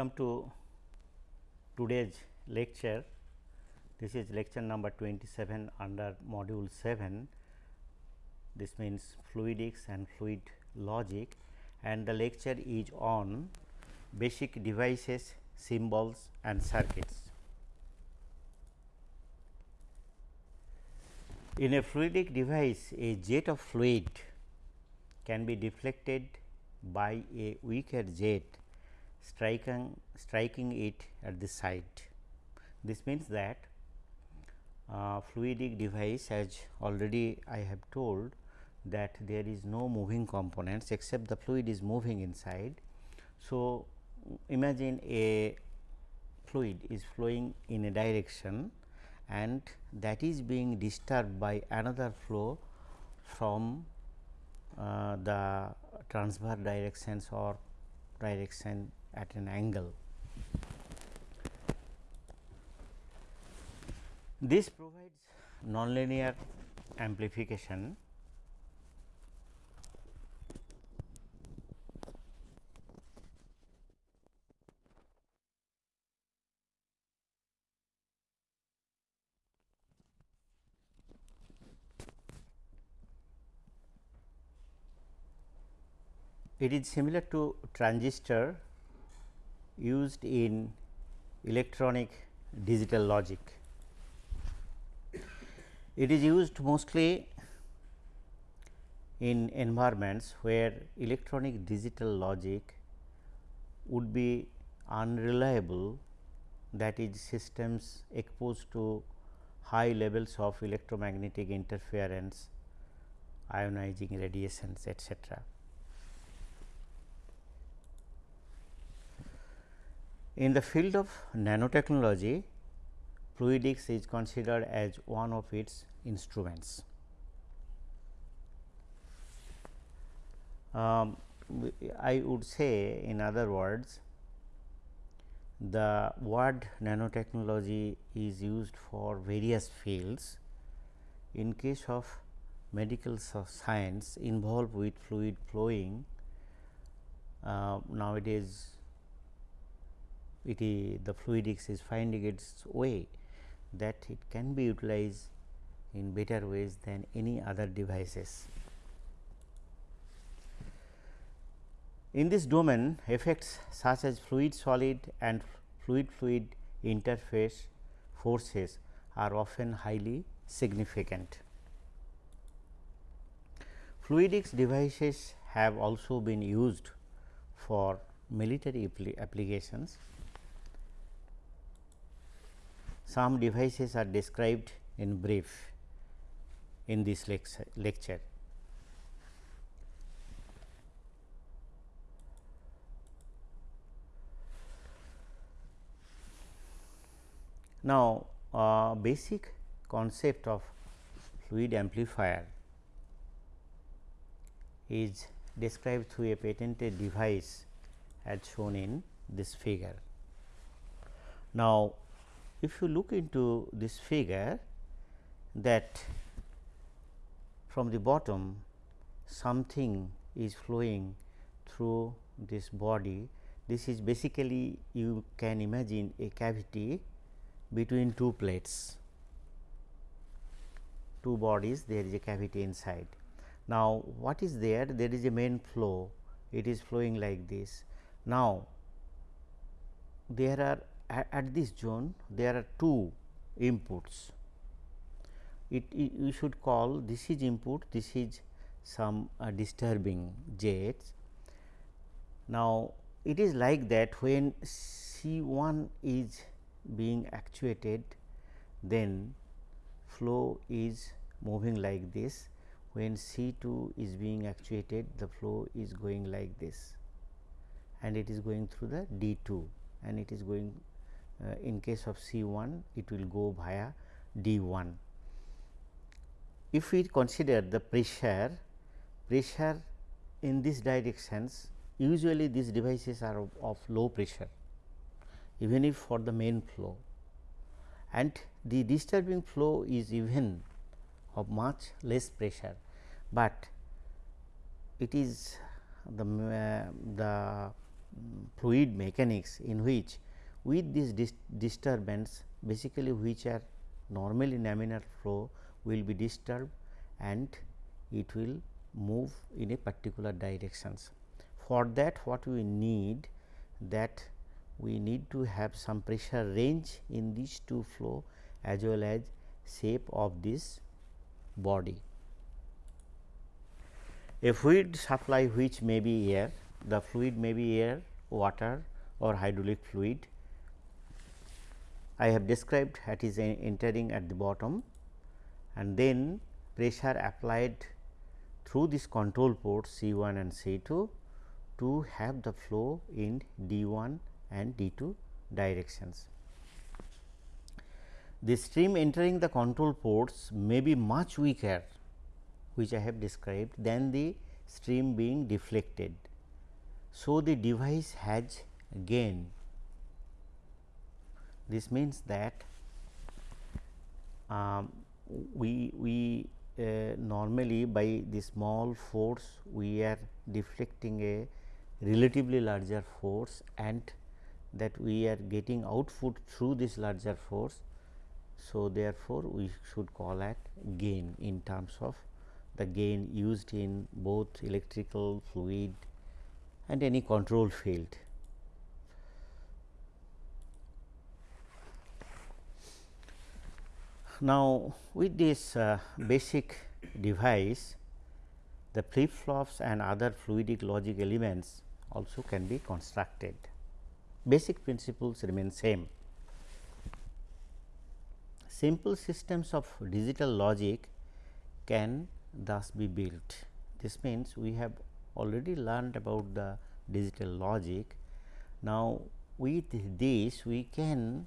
Welcome to today's lecture. This is lecture number 27 under module 7. This means fluidics and fluid logic and the lecture is on basic devices, symbols and circuits. In a fluidic device, a jet of fluid can be deflected by a weaker jet striking, striking it at the site. This means that uh, fluidic device as already I have told that there is no moving components except the fluid is moving inside. So, imagine a fluid is flowing in a direction and that is being disturbed by another flow from uh, the transverse directions or direction at an angle. This provides nonlinear amplification It is similar to transistor used in electronic digital logic. It is used mostly in environments where electronic digital logic would be unreliable that is systems exposed to high levels of electromagnetic interference, ionizing radiations etc. In the field of nanotechnology, fluidics is considered as one of its instruments. Um, I would say in other words, the word nanotechnology is used for various fields. In case of medical science involved with fluid flowing, uh, nowadays it is the fluidics is finding its way that it can be utilized in better ways than any other devices. In this domain effects such as fluid solid and fluid fluid interface forces are often highly significant. Fluidics devices have also been used for military applications some devices are described in brief in this lecture. Now, uh, basic concept of fluid amplifier is described through a patented device as shown in this figure. Now, if you look into this figure that from the bottom something is flowing through this body. This is basically you can imagine a cavity between two plates, two bodies there is a cavity inside. Now, what is there? There is a main flow, it is flowing like this. Now, there are at this zone there are two inputs. It, it we should call this is input, this is some uh, disturbing jets. Now, it is like that when C 1 is being actuated then flow is moving like this when C 2 is being actuated the flow is going like this and it is going through the D 2 and it is going uh, in case of C 1 it will go via D 1. If we consider the pressure, pressure in these directions usually these devices are of, of low pressure even if for the main flow and the disturbing flow is even of much less pressure, but it is the, uh, the fluid mechanics in which with this dis disturbance basically which are normally laminar flow will be disturbed and it will move in a particular directions. For that what we need that we need to have some pressure range in these two flow as well as shape of this body. A fluid supply which may be air, the fluid may be air, water or hydraulic fluid. I have described that is entering at the bottom and then pressure applied through this control port C 1 and C 2 to have the flow in D 1 and D 2 directions. The stream entering the control ports may be much weaker which I have described than the stream being deflected. So, the device has gain. This means that um, we, we uh, normally by the small force we are deflecting a relatively larger force and that we are getting output through this larger force. So, therefore, we should call it gain in terms of the gain used in both electrical fluid and any control field. Now, with this uh, basic device the flip flops and other fluidic logic elements also can be constructed. Basic principles remain same. Simple systems of digital logic can thus be built. This means, we have already learned about the digital logic. Now, with this we can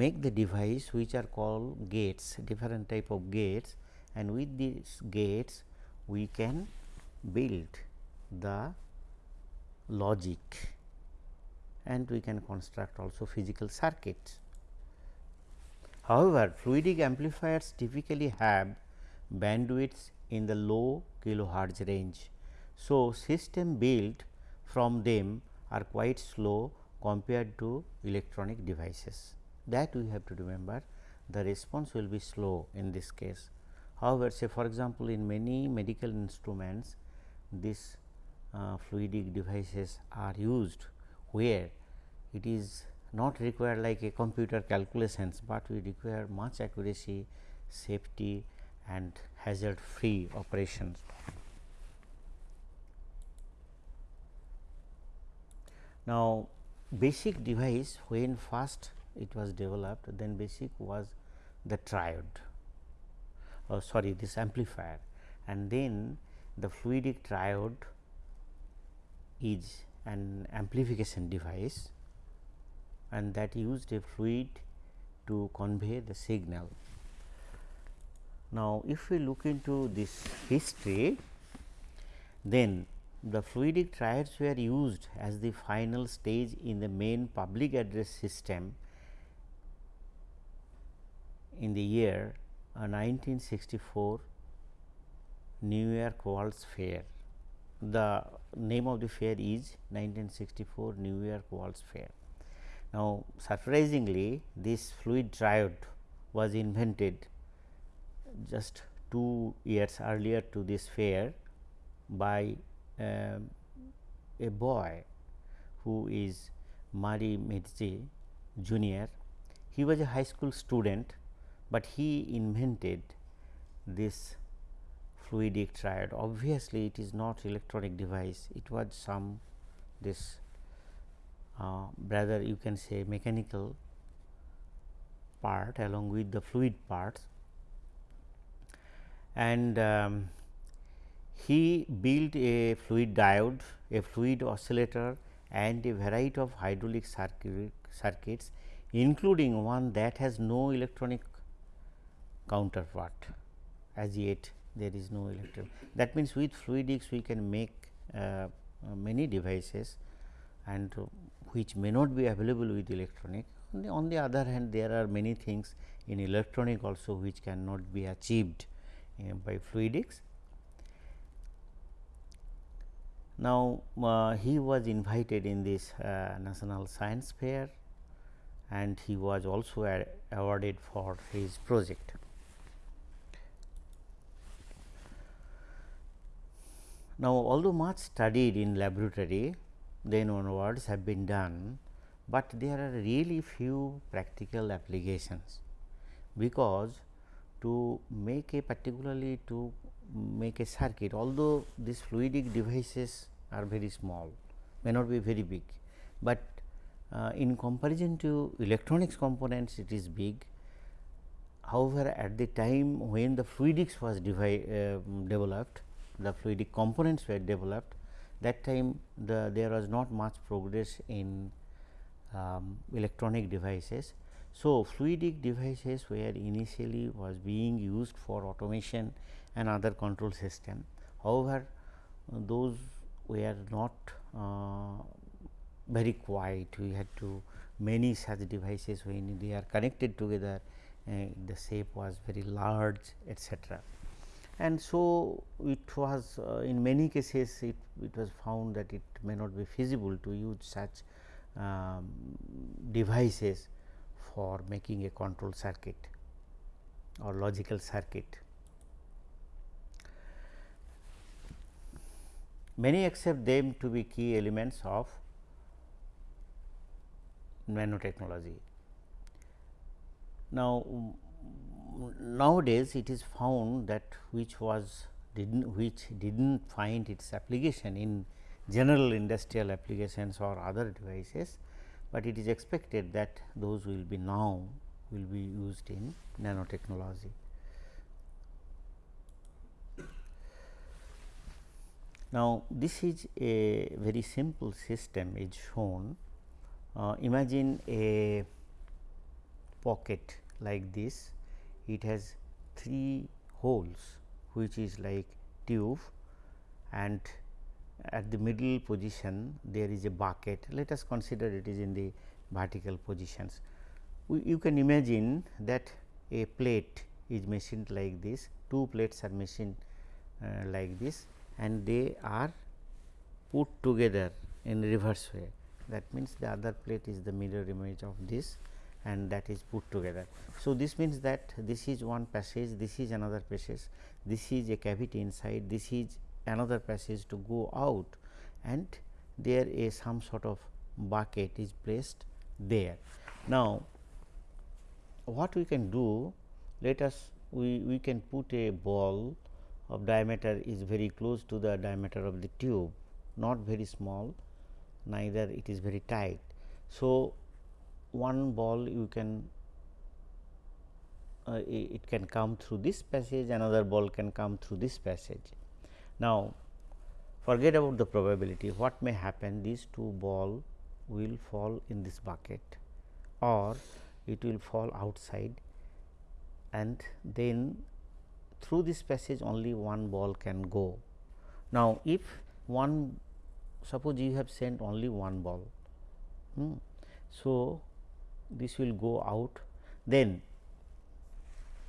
make the device which are called gates different type of gates and with these gates we can build the logic and we can construct also physical circuits. However, fluidic amplifiers typically have bandwidths in the low kilohertz range. So, system built from them are quite slow compared to electronic devices that we have to remember the response will be slow in this case. However, say for example, in many medical instruments these uh, fluidic devices are used where it is not required like a computer calculations, but we require much accuracy, safety and hazard free operations. Now, basic device when first it was developed then basic was the triode oh, sorry this amplifier and then the fluidic triode is an amplification device and that used a fluid to convey the signal. Now, if we look into this history, then the fluidic triodes were used as the final stage in the main public address system in the year 1964 uh, New York World's Fair. The name of the fair is 1964 New York World's Fair. Now, surprisingly this fluid triode was invented just 2 years earlier to this fair by um, a boy who is Murray Meetze junior. He was a high school student, but he invented this fluidic triode. Obviously, it is not electronic device, it was some this uh, rather you can say mechanical part along with the fluid parts and um, he built a fluid diode, a fluid oscillator and a variety of hydraulic circuit, circuits including one that has no electronic counterpart as yet there is no electron. That means, with fluidics we can make uh, many devices and which may not be available with electronic. On the, on the other hand, there are many things in electronic also which cannot be achieved uh, by fluidics. Now, uh, he was invited in this uh, national science fair and he was also awarded for his project. Now, although much studied in laboratory then onwards have been done, but there are really few practical applications because to make a particularly to make a circuit although these fluidic devices are very small may not be very big, but uh, in comparison to electronics components it is big. However, at the time when the fluidics was uh, developed the fluidic components were developed that time the there was not much progress in um, electronic devices. So, fluidic devices were initially was being used for automation and other control system. However, those were not uh, very quiet we had to many such devices when they are connected together uh, the shape was very large etcetera and so it was uh, in many cases it, it was found that it may not be feasible to use such um, devices for making a control circuit or logical circuit. Many accept them to be key elements of nanotechnology. Now, nowadays it is found that which was didn't which didn't find its application in general industrial applications or other devices, but it is expected that those will be now will be used in nanotechnology. Now, this is a very simple system is shown. Uh, imagine a pocket like this it has three holes which is like tube and at the middle position there is a bucket. Let us consider it is in the vertical positions. We, you can imagine that a plate is machined like this two plates are machined uh, like this and they are put together in reverse way. That means the other plate is the mirror image of this and that is put together. So, this means that this is one passage, this is another passage, this is a cavity inside, this is another passage to go out and there is some sort of bucket is placed there. Now, what we can do let us we, we can put a ball of diameter is very close to the diameter of the tube not very small neither it is very tight. So, one ball you can uh, it can come through this passage another ball can come through this passage. Now, forget about the probability what may happen these two ball will fall in this bucket or it will fall outside and then through this passage only one ball can go. Now, if one suppose you have sent only one ball. Hmm. So, this will go out then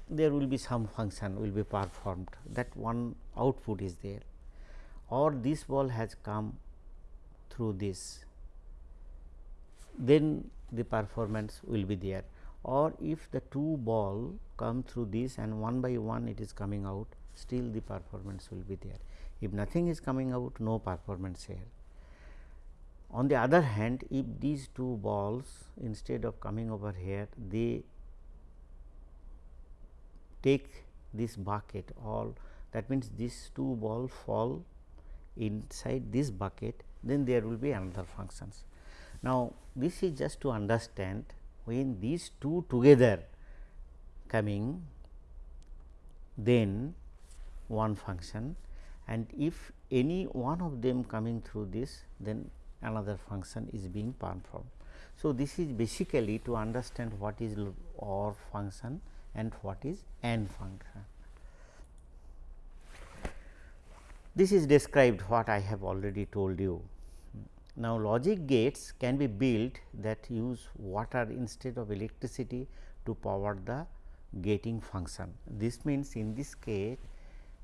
there will be some function will be performed that one output is there or this ball has come through this then the performance will be there. Or if the two ball come through this and one by one it is coming out still the performance will be there. If nothing is coming out no performance here on the other hand, if these two balls instead of coming over here, they take this bucket all that means these two balls fall inside this bucket then there will be another functions. Now, this is just to understand when these two together coming then one function and if any one of them coming through this then another function is being performed. So, this is basically to understand what is OR function and what is AND function. This is described what I have already told you. Now, logic gates can be built that use water instead of electricity to power the gating function. This means, in this case,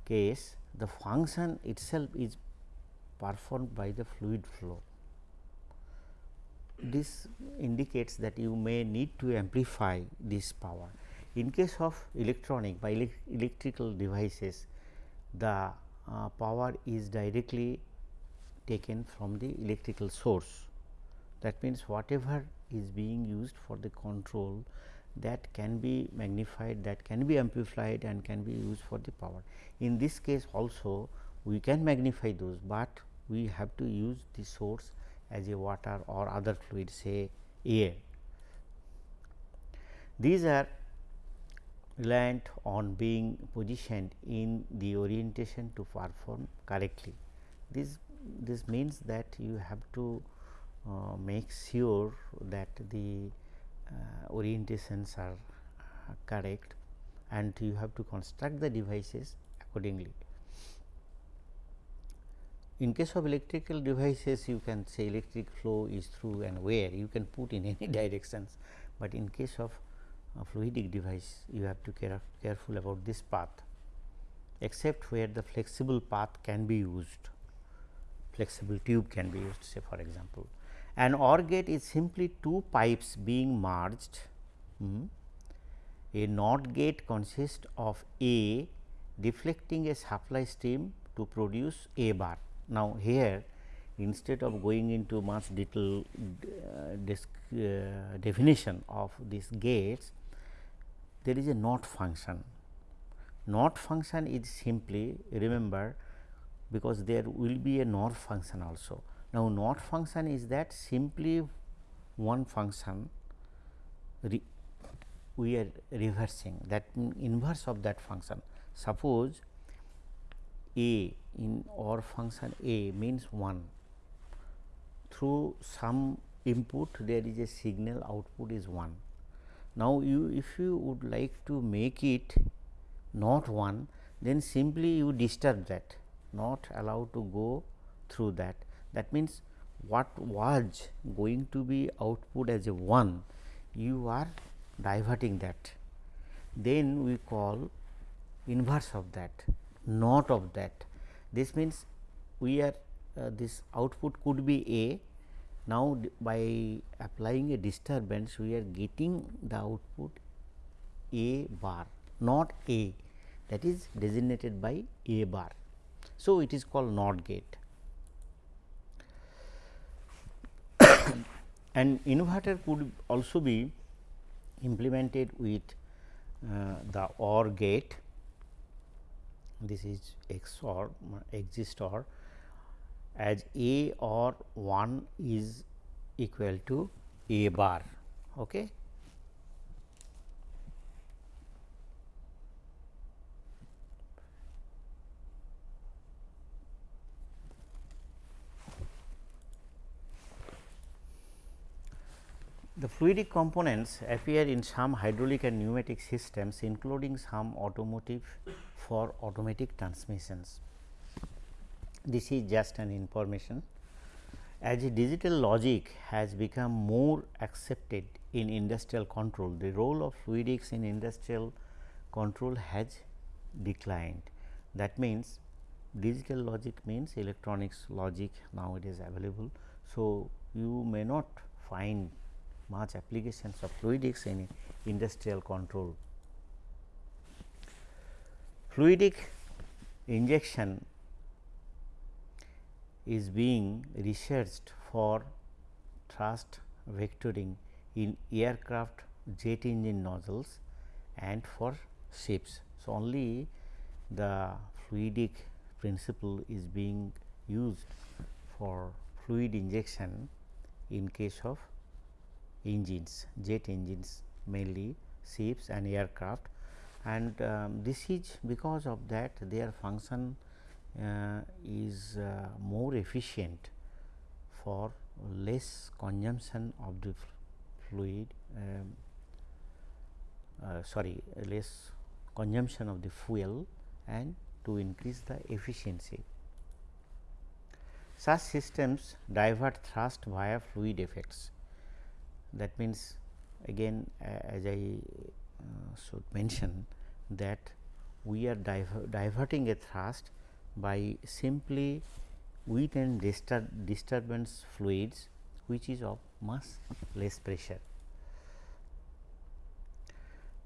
case the function itself is performed by the fluid flow. This indicates that you may need to amplify this power. In case of electronic by ele electrical devices, the uh, power is directly taken from the electrical source. That means, whatever is being used for the control that can be magnified, that can be amplified and can be used for the power. In this case also we can magnify those, but we have to use the source as a water or other fluid say air. These are reliant on being positioned in the orientation to perform correctly. This this means that you have to uh, make sure that the uh, orientations are uh, correct and you have to construct the devices accordingly. In case of electrical devices you can say electric flow is through and where you can put in any directions, but in case of fluidic device you have to care careful about this path except where the flexible path can be used flexible tube can be used say for example. An OR gate is simply two pipes being merged. Hmm. A NOT gate consists of A deflecting a supply stream to produce A bar. Now, here instead of going into much detail uh, uh, definition of these gates, there is a NOT function. NOT function is simply remember because there will be a NOR function also. Now, NOT function is that simply one function we are reversing that inverse of that function. Suppose a in OR function a means 1 through some input there is a signal output is 1. Now, you if you would like to make it not 1 then simply you disturb that not allowed to go through that. That means, what was going to be output as a 1 you are diverting that. Then we call inverse of that not of that. This means, we are uh, this output could be A. Now, by applying a disturbance we are getting the output A bar not A that is designated by A bar. So, it is called NOT gate. and inverter could also be implemented with uh, the OR gate this is XOR existor as A or 1 is equal to A bar. Okay. The fluidic components appear in some hydraulic and pneumatic systems including some automotive for automatic transmissions. This is just an information. As digital logic has become more accepted in industrial control, the role of fluidics in industrial control has declined. That means, digital logic means electronics logic now it is available. So, you may not find much applications of fluidics in industrial control. Fluidic injection is being researched for thrust vectoring in aircraft jet engine nozzles and for ships. So, only the fluidic principle is being used for fluid injection in case of engines, jet engines mainly ships and aircraft and um, this is because of that their function uh, is uh, more efficient for less consumption of the fluid um, uh, sorry less consumption of the fuel and to increase the efficiency. Such systems divert thrust via fluid effects that means again as I uh, should mention that we are diver diverting a thrust by simply with and distur disturbance fluids which is of much less pressure.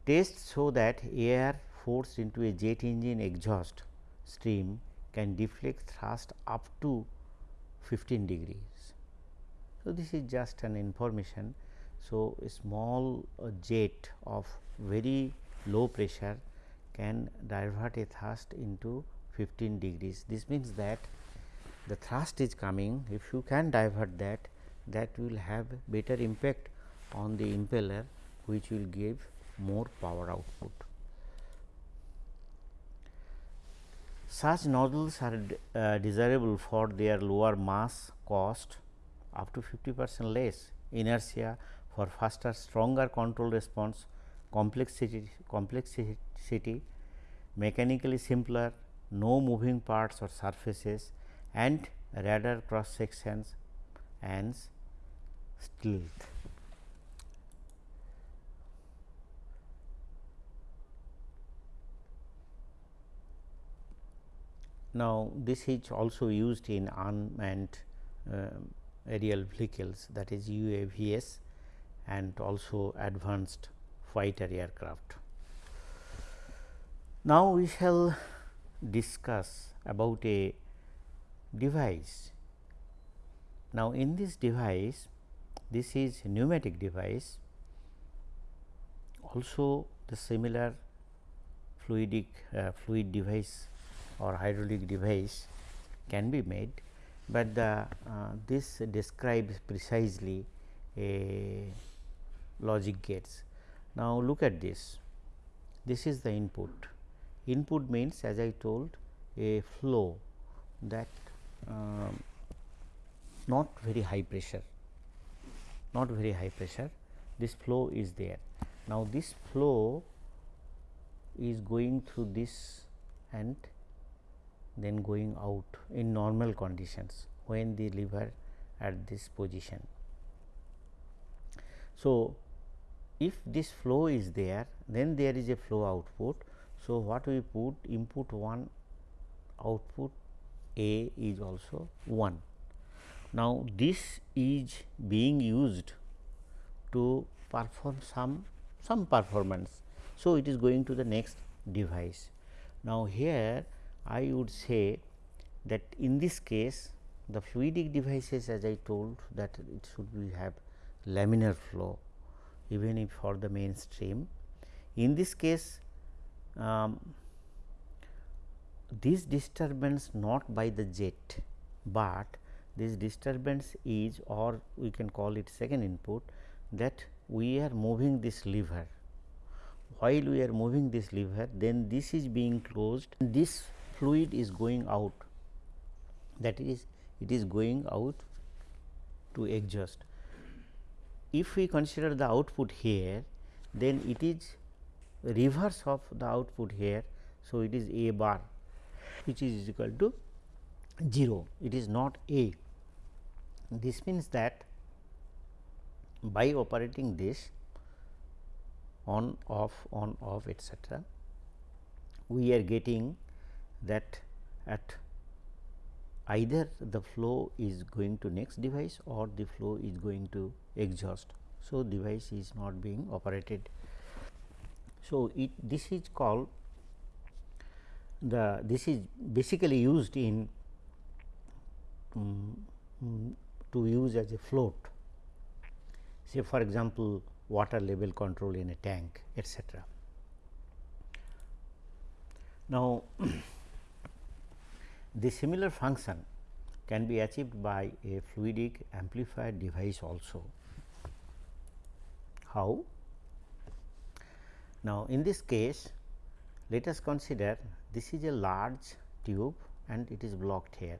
Tests show that air forced into a jet engine exhaust stream can deflect thrust up to 15 degrees. So, this is just an information. So, a small uh, jet of very low pressure can divert a thrust into 15 degrees. This means that the thrust is coming if you can divert that that will have better impact on the impeller which will give more power output. Such nozzles are uh, desirable for their lower mass cost up to 50 percent less inertia for faster stronger control response complexity, complexity mechanically simpler no moving parts or surfaces and radar cross sections and stealth. Now, this is also used in unmanned uh, aerial vehicles that is UAVs and also advanced fighter aircraft. Now, we shall discuss about a device. Now, in this device this is pneumatic device also the similar fluidic uh, fluid device or hydraulic device can be made, but the uh, this describes precisely a logic gates. Now, look at this this is the input input means as I told a flow that um, not very high pressure not very high pressure this flow is there. Now, this flow is going through this and then going out in normal conditions when the lever at this position. So, if this flow is there then there is a flow output. So, what we put input 1 output A is also 1. Now, this is being used to perform some some performance. So, it is going to the next device. Now, here I would say that in this case the fluidic devices as I told that it should be have laminar flow even if for the mainstream. In this case um, this disturbance not by the jet, but this disturbance is or we can call it second input that we are moving this lever. While we are moving this lever then this is being closed this fluid is going out that is it is going out to exhaust. If we consider the output here then it is reverse of the output here. So, it is A bar which is equal to 0 it is not A. This means that by operating this on off on off etcetera we are getting that at either the flow is going to next device or the flow is going to exhaust. So, device is not being operated. So, it this is called the this is basically used in um, to use as a float say for example, water level control in a tank etcetera. Now, the similar function can be achieved by a fluidic amplifier device also. How? Now, in this case let us consider this is a large tube and it is blocked here.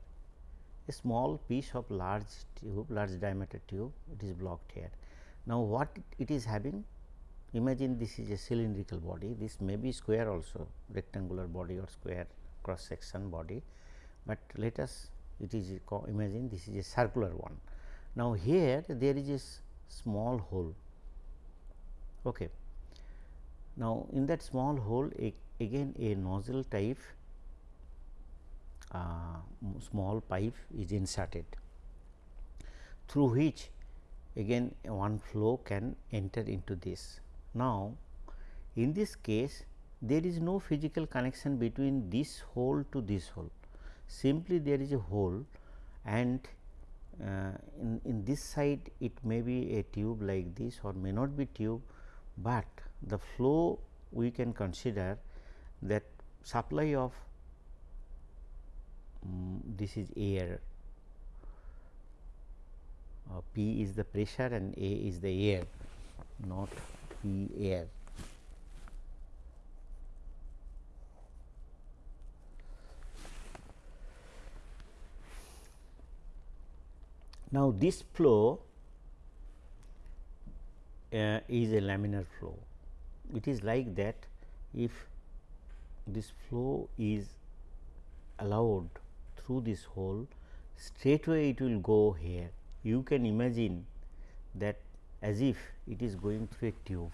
A small piece of large tube, large diameter tube it is blocked here. Now, what it is having? Imagine this is a cylindrical body, this may be square also rectangular body or square cross section body, but let us it is imagine this is a circular one. Now, here there is a small hole. Okay. Now, in that small hole a, again a nozzle type uh, small pipe is inserted through which again one flow can enter into this. Now, in this case there is no physical connection between this hole to this hole simply there is a hole and uh, in, in this side it may be a tube like this or may not be tube, but the flow we can consider that supply of um, this is air uh, P is the pressure and A is the air not P air. Now, this flow uh, is a laminar flow. It is like that if this flow is allowed through this hole straightway it will go here. You can imagine that as if it is going through a tube,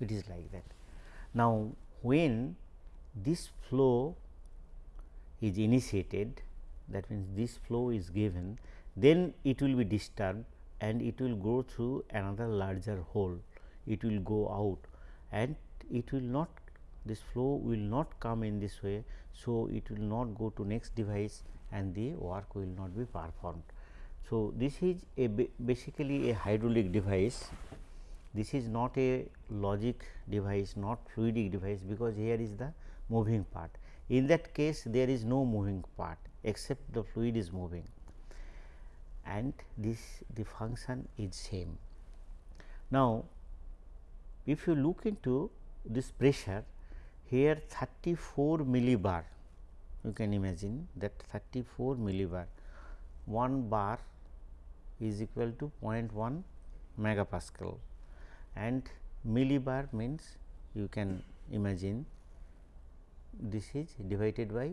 it is like that. Now, when this flow is initiated that means this flow is given then it will be disturbed and it will go through another larger hole. It will go out and it will not this flow will not come in this way. So, it will not go to next device and the work will not be performed. So, this is a basically a hydraulic device. This is not a logic device, not fluidic device, because here is the moving part. In that case, there is no moving part except the fluid is moving and this the function is same. Now, if you look into this pressure here 34 millibar you can imagine that 34 millibar 1 bar is equal to 0.1 megapascal and millibar means you can imagine this is divided by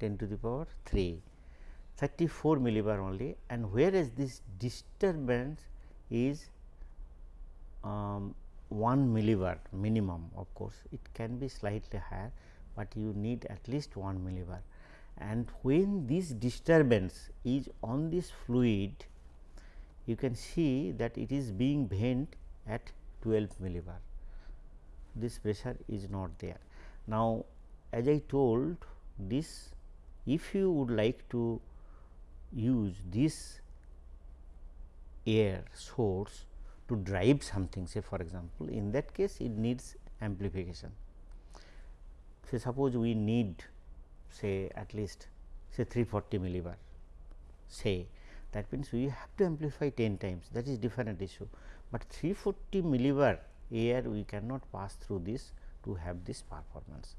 10 to the power 3 34 millibar only and whereas this disturbance is um, 1 millibar minimum of course, it can be slightly higher, but you need at least 1 millibar. And when this disturbance is on this fluid you can see that it is being bent at 12 millibar. This pressure is not there. Now, as I told this if you would like to use this air source to drive something say for example, in that case it needs amplification. Say suppose we need say at least say 340 millibar say that means we have to amplify 10 times that is different issue, but 340 millibar air we cannot pass through this to have this performance.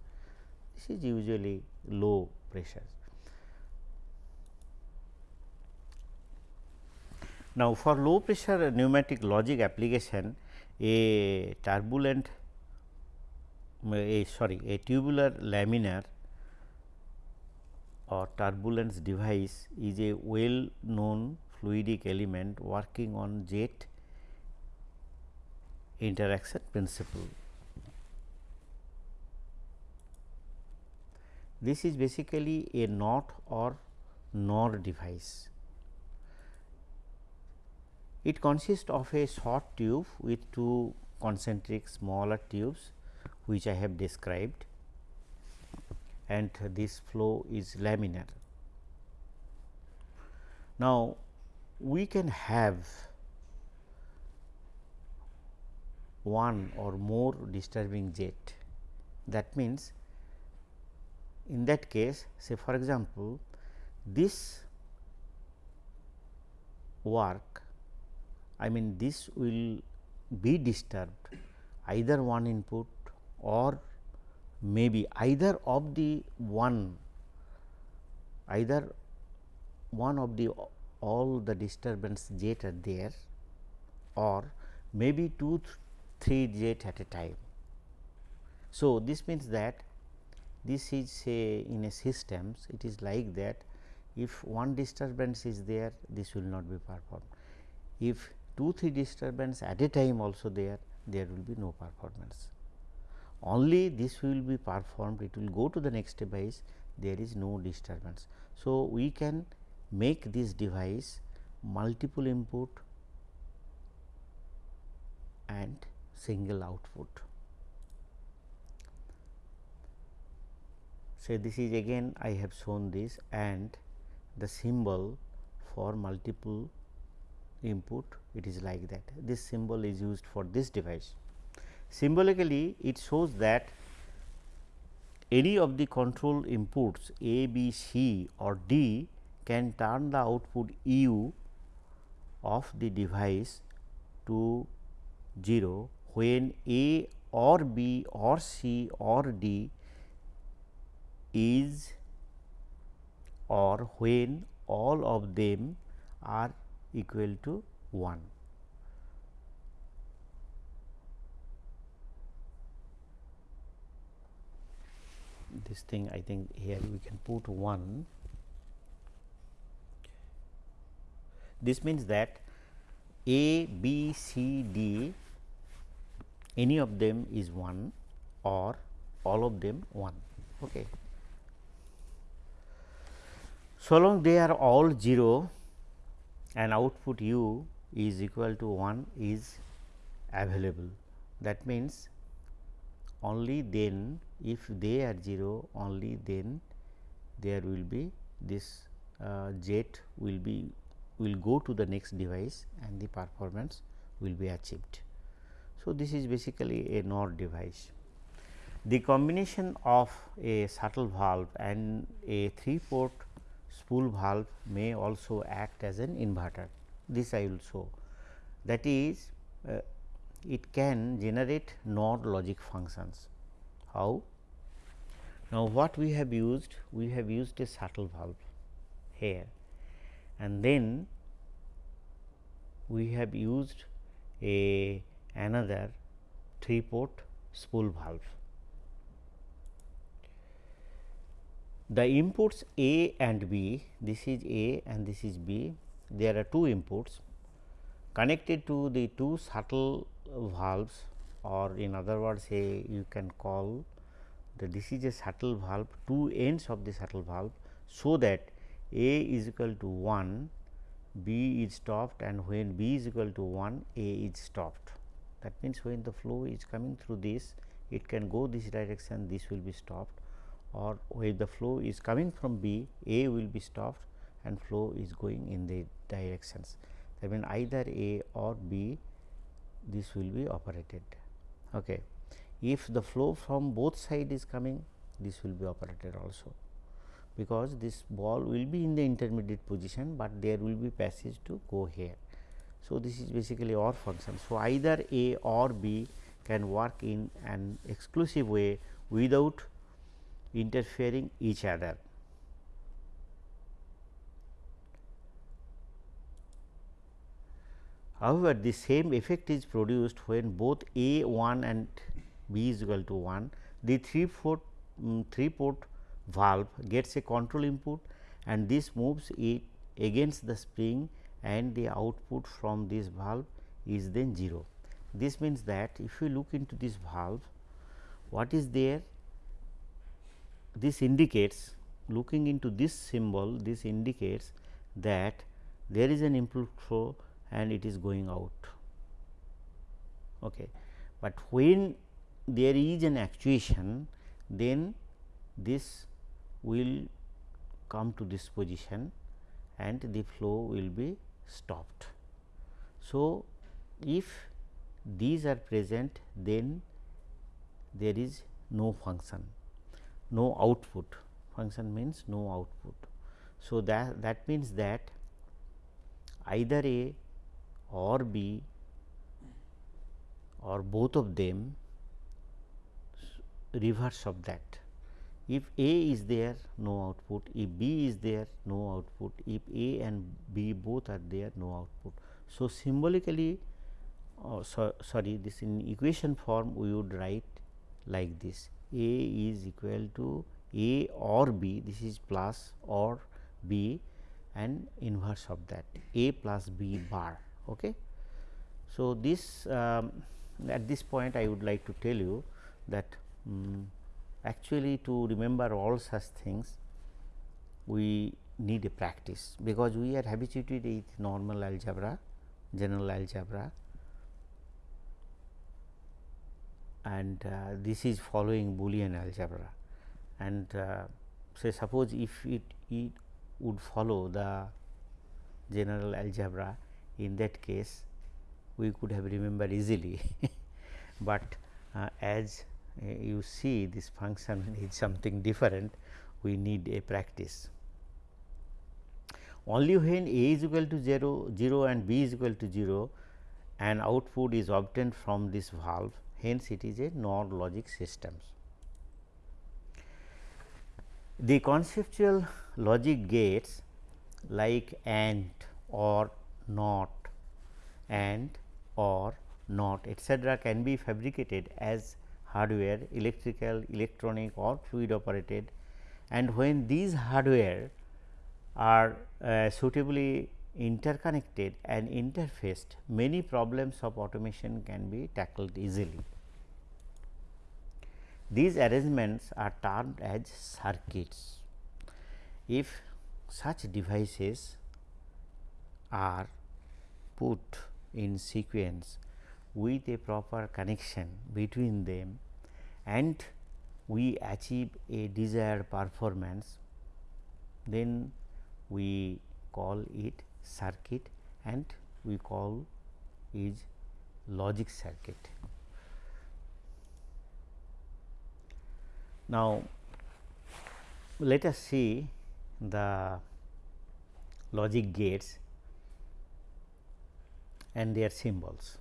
This is usually low pressure. Now, for low pressure pneumatic logic application a turbulent a sorry a tubular laminar or turbulence device is a well known fluidic element working on jet interaction principle. This is basically a NOT or NOR device. It consists of a short tube with two concentric smaller tubes which I have described and this flow is laminar. Now, we can have one or more disturbing jet that means in that case say for example this work I mean this will be disturbed either one input or maybe either of the one either one of the all the disturbance jet are there or maybe two th three jet at a time. So, this means that this is say in a systems it is like that if one disturbance is there this will not be performed. If 2 3 disturbance at a time also there there will be no performance only this will be performed it will go to the next device there is no disturbance. So, we can make this device multiple input and single output. So, this is again I have shown this and the symbol for multiple input it is like that. This symbol is used for this device. Symbolically it shows that any of the control inputs A, B, C or D can turn the output U of the device to 0 when A or B or C or D is or when all of them are equal to 1. This thing I think here we can put 1. This means that A, B, C, D any of them is 1 or all of them 1. Okay. So long they are all 0 and output u is equal to 1 is available. That means, only then if they are 0 only then there will be this uh, jet will be will go to the next device and the performance will be achieved. So, this is basically a NOR device. The combination of a shuttle valve and a 3 port spool valve may also act as an inverter. This I will show that is uh, it can generate NOR logic functions. How? Now, what we have used? We have used a shuttle valve here and then we have used a another 3 port spool valve. The inputs A and B, this is A and this is B, there are two inputs connected to the two shuttle valves or in other words say you can call the this is a shuttle valve two ends of the shuttle valve. So, that A is equal to 1 B is stopped and when B is equal to 1 A is stopped. That means, when the flow is coming through this it can go this direction this will be stopped or when the flow is coming from B A will be stopped and flow is going in the directions. That means, either A or B this will be operated. Okay. If the flow from both side is coming this will be operated also because this ball will be in the intermediate position, but there will be passage to go here. So, this is basically OR function. So, either A or B can work in an exclusive way without interfering each other. However, the same effect is produced when both A 1 and B is equal to 1. The 3 port, um, 3 port valve gets a control input and this moves it against the spring and the output from this valve is then 0. This means that if you look into this valve, what is there? This indicates looking into this symbol, this indicates that there is an input flow and it is going out. Okay. But when there is an actuation, then this will come to this position and the flow will be stopped. So, if these are present then there is no function, no output function means no output. So, that that means that either A or B or both of them reverse of that. If A is there no output, if B is there no output, if A and B both are there no output. So, symbolically uh, so, sorry this in equation form we would write like this. A is equal to A or B this is plus or B and inverse of that. A plus B bar. Okay. So, this um, at this point I would like to tell you that um, actually to remember all such things we need a practice because we are habituated with normal algebra, general algebra and uh, this is following Boolean algebra and uh, say suppose if it, it would follow the general algebra in that case we could have remembered easily, but uh, as uh, you see this function is something different we need a practice. Only when a is equal to 0, 0 and b is equal to 0 and output is obtained from this valve hence it is a NOR logic systems. The conceptual logic gates like AND or NOT and or not etc., can be fabricated as hardware electrical, electronic or fluid operated and when these hardware are uh, suitably interconnected and interfaced many problems of automation can be tackled easily. These arrangements are termed as circuits. If such devices are put in sequence with a proper connection between them and we achieve a desired performance, then we call it circuit and we call is logic circuit. Now, let us see the logic gates and their symbols.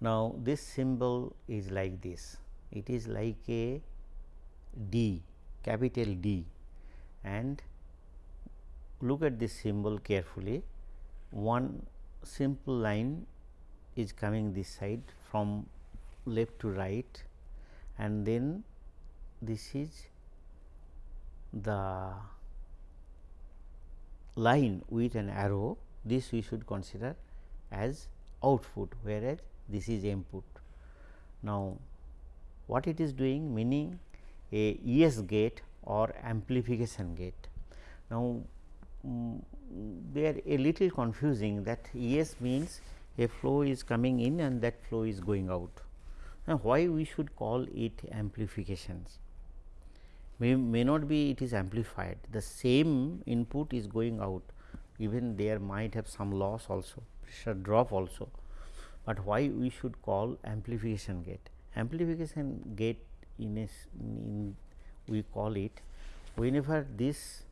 Now, this symbol is like this, it is like a D, capital D and look at this symbol carefully. One simple line is coming this side from left to right and then this is the line with an arrow this we should consider as output whereas this is input. Now, what it is doing meaning a YES gate or amplification gate. Now, um, they are a little confusing that YES means a flow is coming in and that flow is going out. Now, why we should call it amplifications? May, may not be it is amplified, the same input is going out even there might have some loss also pressure drop also, but why we should call amplification gate. Amplification gate in a in we call it whenever this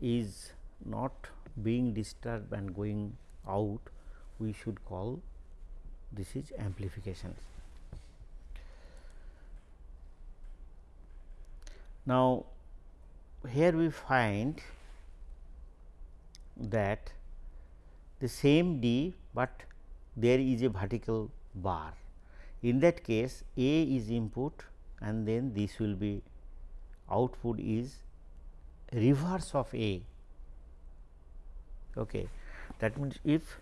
is not being disturbed and going out we should call this is amplification. Now, here we find that the same D, but there is a vertical bar. In that case A is input and then this will be output is reverse of A. Okay. That means, if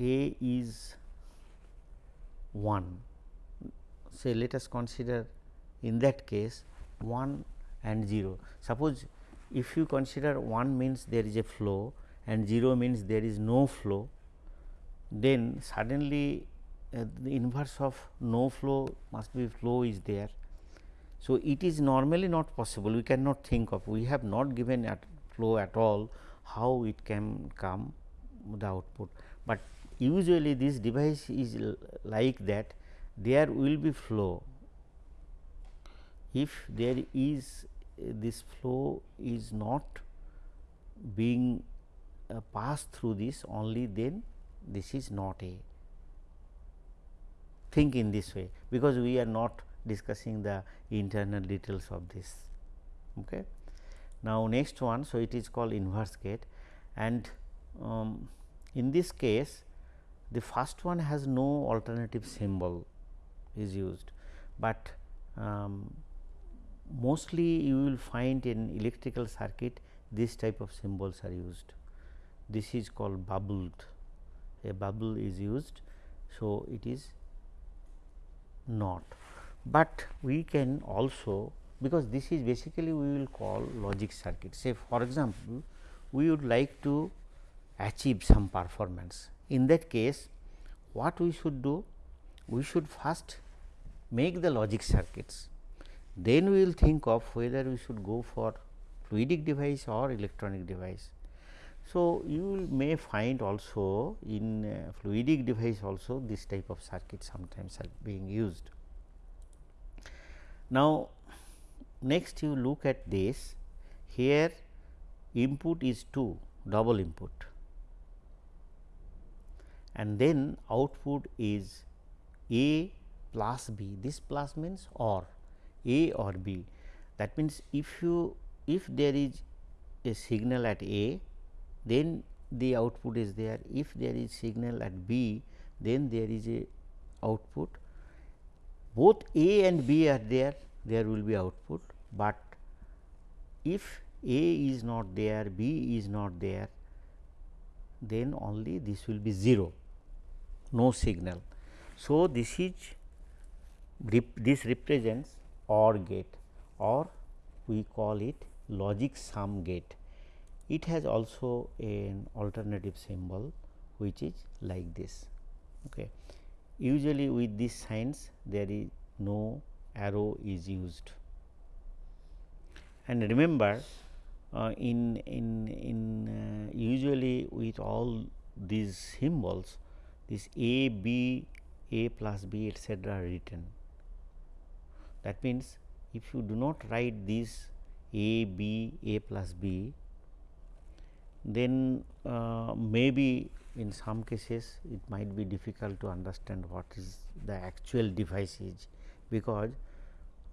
A is 1, say let us consider in that case 1 and 0. Suppose if you consider 1 means there is a flow and 0 means there is no flow, then suddenly uh, the inverse of no flow must be flow is there. So, it is normally not possible we cannot think of we have not given at flow at all how it can come the output, but usually this device is like that there will be flow if there is uh, this flow is not being uh, passed through this only then this is not a think in this way because we are not discussing the internal details of this. Okay. Now, next one so it is called inverse gate and um, in this case the first one has no alternative symbol is used, but um, mostly you will find in electrical circuit this type of symbols are used. This is called bubbled, a bubble is used. So, it is not, but we can also because this is basically we will call logic circuit. Say for example, we would like to achieve some performance. In that case, what we should do? We should first make the logic circuits, then we will think of whether we should go for fluidic device or electronic device. So, you may find also in uh, fluidic device also this type of circuit sometimes are being used. Now, next you look at this. Here input is 2 double input. And then output is A plus B. This plus means or A or B. That means if you if there is a signal at A then the output is there if there is signal at B then there is a output both A and B are there there will be output, but if A is not there B is not there then only this will be 0 no signal. So, this is this represents OR gate or we call it logic sum gate. It has also an alternative symbol which is like this. Okay. Usually with these signs there is no arrow is used. And remember uh, in in in uh, usually with all these symbols this a b a plus b are written. That means, if you do not write this a b a plus b then uh, maybe in some cases it might be difficult to understand what is the actual device is because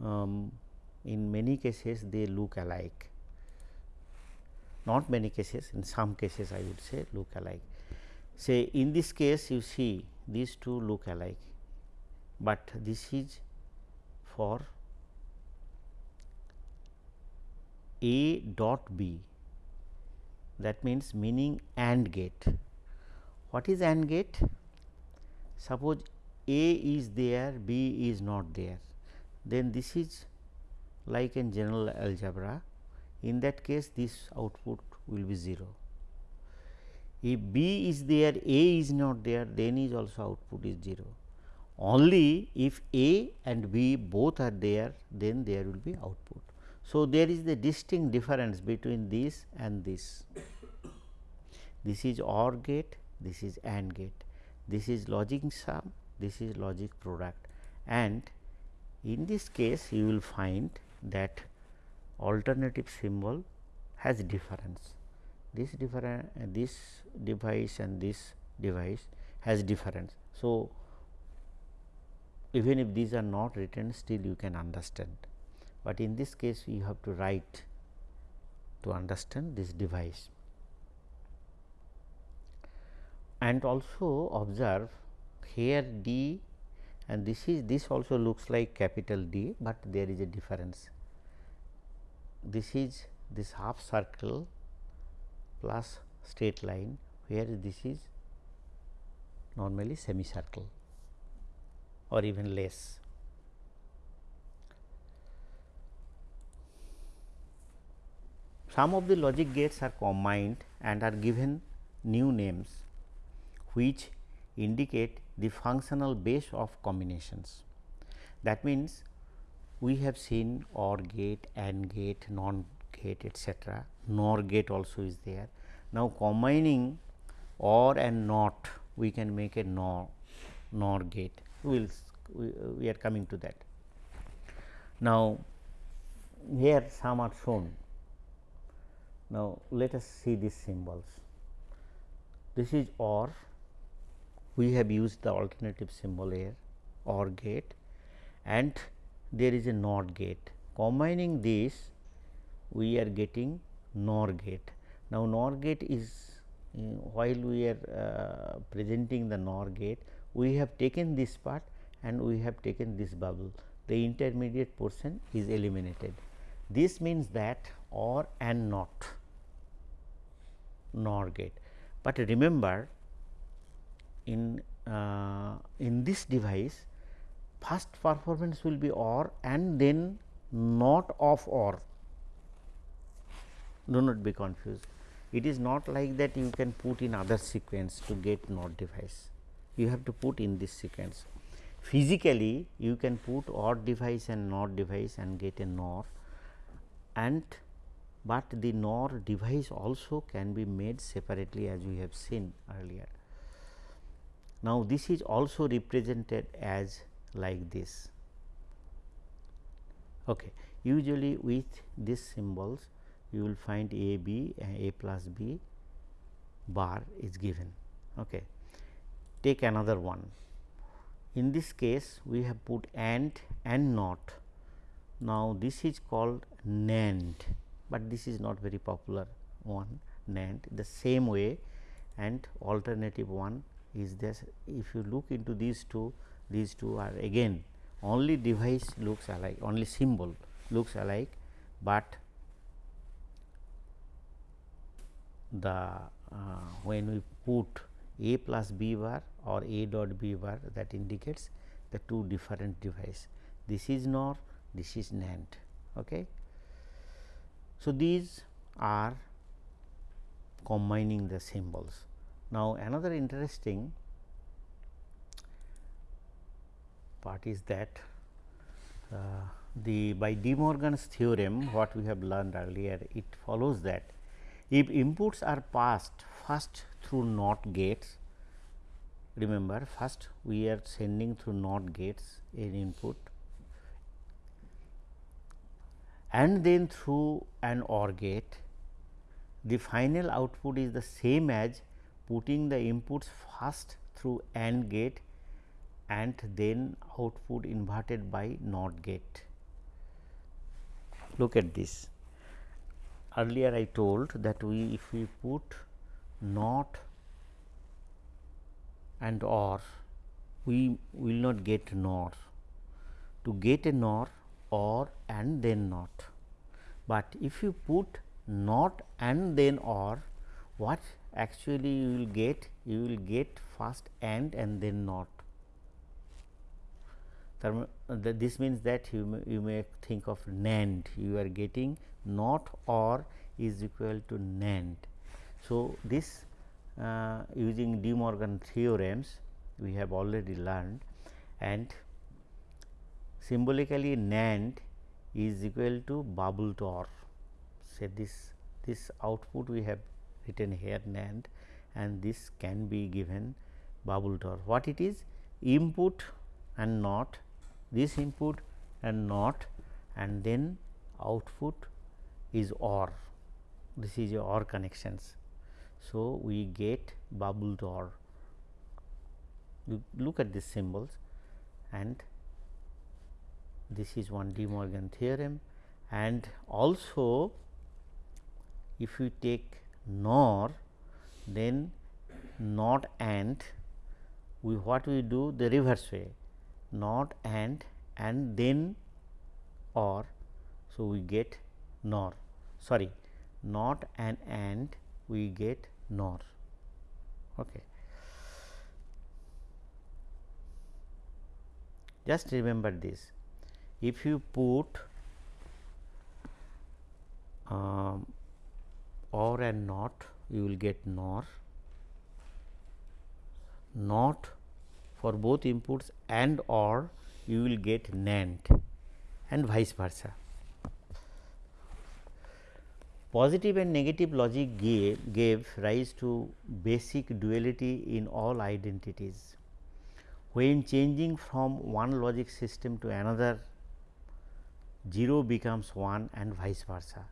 um, in many cases they look alike not many cases in some cases I would say look alike. Say in this case you see these two look alike, but this is for A dot B that means meaning AND gate. What is AND gate? Suppose A is there, B is not there then this is like in general algebra in that case this output will be 0. If B is there A is not there then is also output is 0 only if A and B both are there then there will be output. So, there is the distinct difference between this and this. This is OR gate, this is AND gate, this is logic sum, this is logic product and in this case you will find that alternative symbol has difference. This different uh, this device and this device has difference. So, even if these are not written still you can understand, but in this case you have to write to understand this device. And also observe here D and this is this also looks like capital D, but there is a difference. This is this half circle plus straight line where this is normally semicircle or even less. Some of the logic gates are combined and are given new names which indicate the functional base of combinations. That means, we have seen OR gate, AND gate, NOT gate etcetera, NOR gate also is there. Now, combining OR and NOT we can make a NOR, NOR gate, we will we, we are coming to that. Now, here some are shown. Now, let us see these symbols. This is OR we have used the alternative symbol here OR gate and there is a NOT gate. Combining this we are getting NOR gate. Now, NOR gate is uh, while we are uh, presenting the NOR gate we have taken this part and we have taken this bubble the intermediate portion is eliminated. This means that OR and NOT NOR gate, but remember in uh, in this device first performance will be OR and then not of or do not be confused. It is not like that you can put in other sequence to get NOT device, you have to put in this sequence. Physically you can put OR device and NOT device and get a NOR and but the NOR device also can be made separately as we have seen earlier. Now, this is also represented as like this. Okay. Usually with these symbols you will find a b a plus b bar is given. Okay. Take another one. In this case we have put AND and NOT. Now, this is called NAND, but this is not very popular one NAND the same way and alternative one is this if you look into these two these two are again only device looks alike only symbol looks alike, but the uh, when we put a plus b bar or a dot b bar that indicates the two different device. This is NOR, this is NAND. Okay. So, these are combining the symbols. Now, another interesting part is that uh, the by De Morgan's theorem what we have learned earlier it follows that if inputs are passed first through NOT gates remember first we are sending through NOT gates in input and then through an OR gate the final output is the same as putting the inputs first through AND gate and then output inverted by NOT gate. Look at this. Earlier I told that we if we put NOT and OR we will not get NOR. To get a NOR OR and then NOT, but if you put NOT and then OR what actually you will get? You will get first AND and then NOT. This means that you may, you may think of NAND. You are getting not or is equal to NAND. So, this uh, using De Morgan theorems we have already learned and symbolically NAND is equal to bubbled OR. Say this this output we have written here NAND and this can be given bubbled OR. What it is? Input and not this input and not and then output is OR this is your OR connections. So, we get bubbled OR you look at these symbols and this is one De Morgan theorem and also if you take NOR then not and we what we do the reverse way not and and then or. So, we get nor sorry not an and we get nor. Okay. Just remember this if you put um, or and not you will get nor not for both inputs and or you will get NAND and vice versa. Positive and negative logic gave, gave rise to basic duality in all identities. When changing from one logic system to another 0 becomes 1 and vice versa.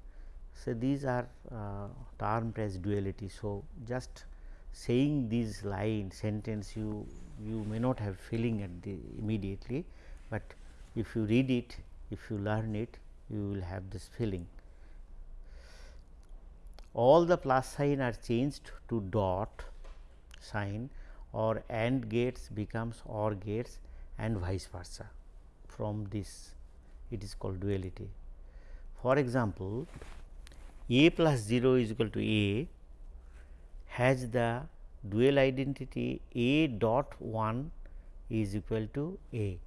So, these are uh, termed as duality. So, just saying these line sentence you you may not have feeling at the immediately, but if you read it if you learn it you will have this feeling. All the plus sign are changed to dot sign or AND gates becomes OR gates and vice versa from this it is called duality. For example, a plus 0 is equal to a has the dual identity a dot 1 is equal to a.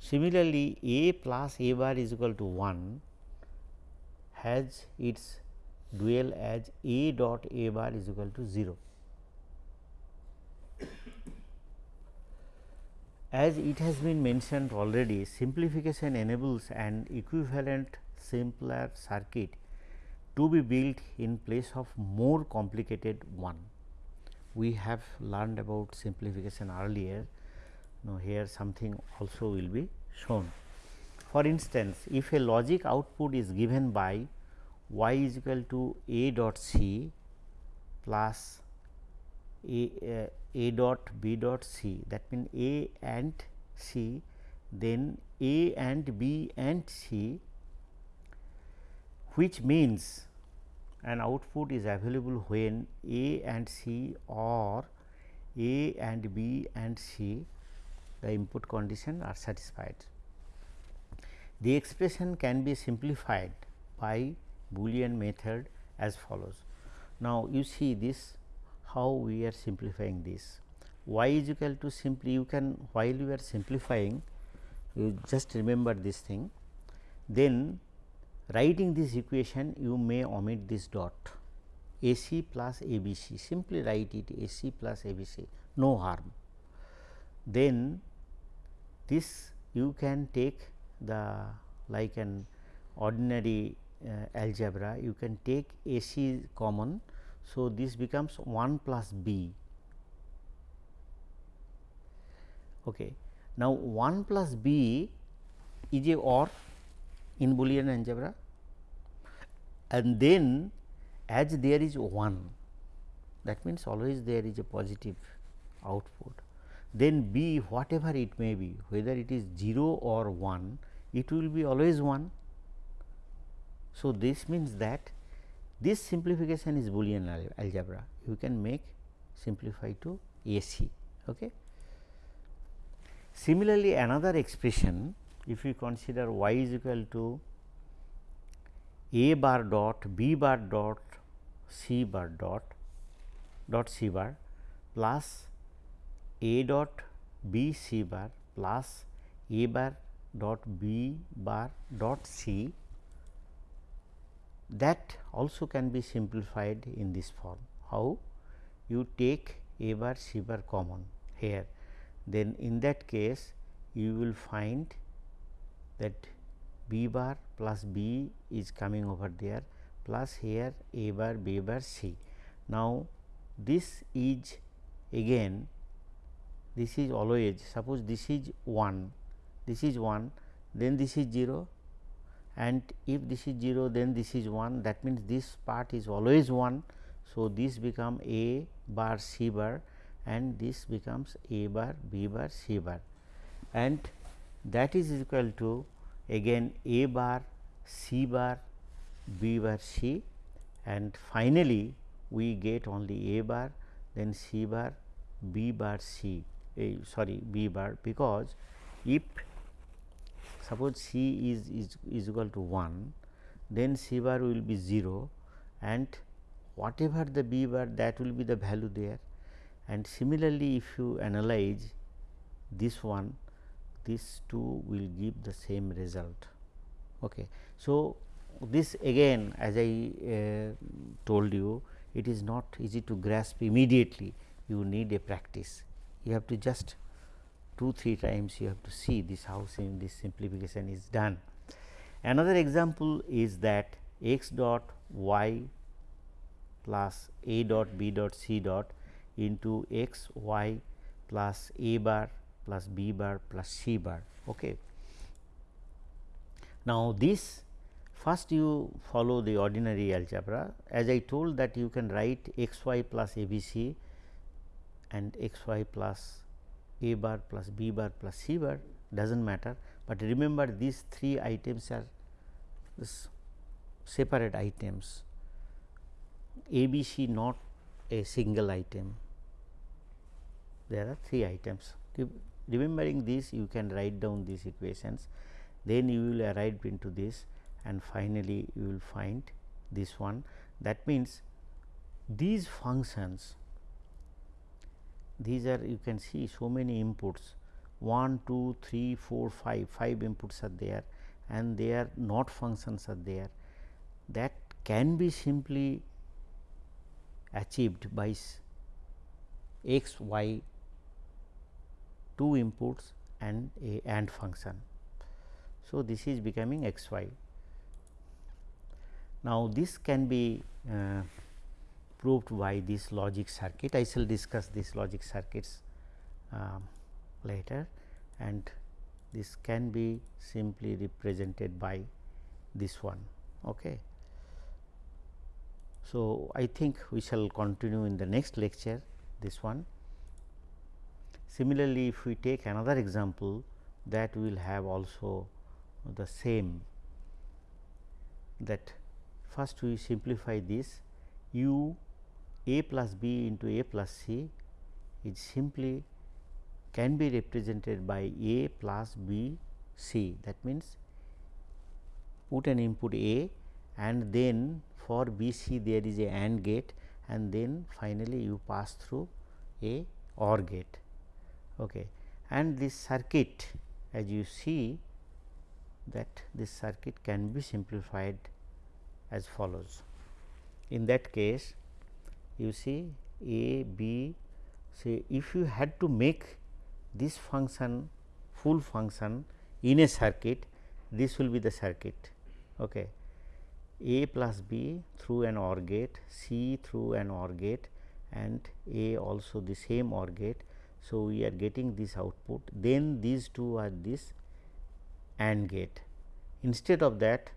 Similarly, a plus a bar is equal to 1 has its dual as a dot a bar is equal to 0. As it has been mentioned already, simplification enables an equivalent simpler circuit to be built in place of more complicated one. We have learned about simplification earlier. Now, here something also will be shown. For instance, if a logic output is given by y is equal to a dot c plus a, uh, a dot b dot c that means a and c then a and b and c which means an output is available when a and c or a and b and c the input condition are satisfied. The expression can be simplified by Boolean method as follows. Now, you see this how we are simplifying this y is equal to simply you can while you are simplifying you just remember this thing then writing this equation you may omit this dot a c plus a b c simply write it a c plus a b c no harm. Then this you can take the like an ordinary uh, algebra you can take a c common. So, this becomes 1 plus b. Okay. Now, 1 plus b is a OR in Boolean algebra and then as there is 1 that means always there is a positive output then b whatever it may be whether it is 0 or 1 it will be always 1. So, this means that this simplification is Boolean algebra you can make simplify to AC. Okay. Similarly, another expression if you consider y is equal to a bar dot b bar dot c bar dot dot c bar plus a dot b c bar plus a bar dot b bar dot c that also can be simplified in this form. How? You take a bar c bar common here then in that case you will find that b bar plus b is coming over there plus here a bar b bar c. Now, this is again this is always suppose this is 1 this is 1 then this is 0 and if this is 0 then this is 1 that means this part is always 1. So, this become a bar c bar and this becomes a bar b bar c bar. And that is equal to again a bar c bar b bar c. And finally, we get only a bar then c bar b bar c. A sorry b bar. Because if suppose c is, is, is equal to 1 then c bar will be 0 and whatever the b bar that will be the value there and similarly if you analyze this one these two will give the same result. Okay. So, this again as I uh, told you it is not easy to grasp immediately you need a practice you have to just 2 3 times you have to see this how sim this simplification is done. Another example is that x dot y plus a dot b dot c dot into x y plus a bar plus b bar plus c bar. Okay. Now, this first you follow the ordinary algebra as I told that you can write x y plus a b c and x y plus a bar plus b bar plus c bar does not matter, but remember these three items are separate items. A b c not a single item. There are three items. Remembering this you can write down these equations. Then you will arrive into this and finally you will find this one. That means these functions these are you can see so many inputs 1, 2, 3, 4, 5, 5 inputs are there and their not functions are there that can be simply achieved by x, y, two inputs and a AND function. So, this is becoming x y. Now, this can be uh, proved by this logic circuit. I shall discuss this logic circuits um, later and this can be simply represented by this one. Okay. So, I think we shall continue in the next lecture this one. Similarly, if we take another example that will have also the same that first we simplify this u a plus b into a plus c is simply can be represented by a plus b c that means put an input a and then for b c there is a AND gate and then finally you pass through a OR gate okay. and this circuit as you see that this circuit can be simplified as follows. In that case you see a b say if you had to make this function full function in a circuit this will be the circuit okay. a plus b through an OR gate c through an OR gate and a also the same OR gate. So, we are getting this output then these two are this AND gate. Instead of that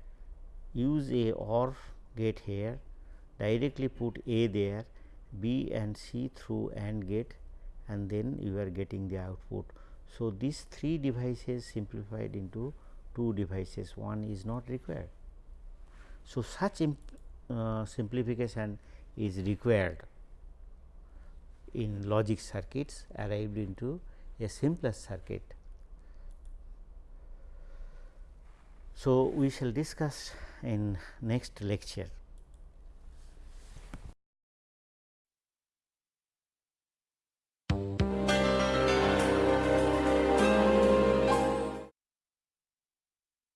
use a OR gate here directly put A there B and C through AND gate and then you are getting the output. So, these three devices simplified into two devices one is not required. So, such uh, simplification is required in logic circuits arrived into a simplest circuit. So, we shall discuss in next lecture.